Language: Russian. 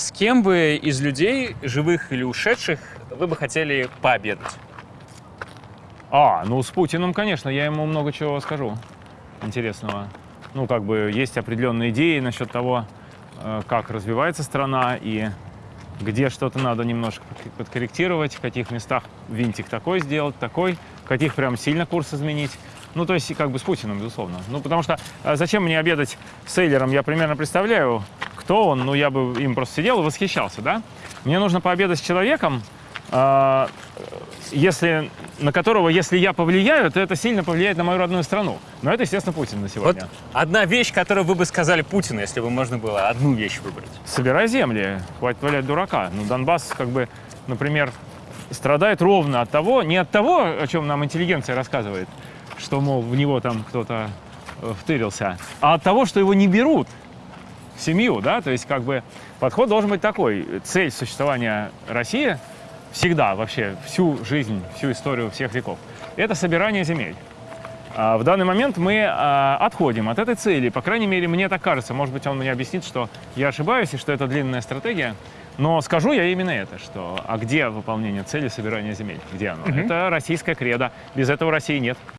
с кем бы из людей, живых или ушедших, вы бы хотели пообедать? А, ну с Путиным, конечно, я ему много чего скажу интересного. Ну, как бы есть определенные идеи насчет того, э, как развивается страна и где что-то надо немножко подкорректировать, в каких местах винтик такой сделать, такой, в каких прям сильно курс изменить. Ну, то есть, как бы с Путиным, безусловно. Ну, потому что э, зачем мне обедать с Эйлером, я примерно представляю, кто он, ну, я бы им просто сидел и восхищался, да? Мне нужно пообедать с человеком, э, если, на которого, если я повлияю, то это сильно повлияет на мою родную страну. Но это, естественно, Путин на сегодня. Вот одна вещь, которую вы бы сказали Путину, если бы можно было одну вещь выбрать. Собирай земли, хватит валять дурака. Ну, Донбасс, как бы, например, страдает ровно от того, не от того, о чем нам интеллигенция рассказывает, что, мол, в него там кто-то э, втырился, а от того, что его не берут семью, да, то есть, как бы, подход должен быть такой. Цель существования России всегда, вообще, всю жизнь, всю историю всех веков, это собирание земель. А В данный момент мы а, отходим от этой цели, по крайней мере, мне так кажется. Может быть, он мне объяснит, что я ошибаюсь и что это длинная стратегия. Но скажу я именно это, что а где выполнение цели собирания земель? Где оно? Это российская кредо. Без этого России нет.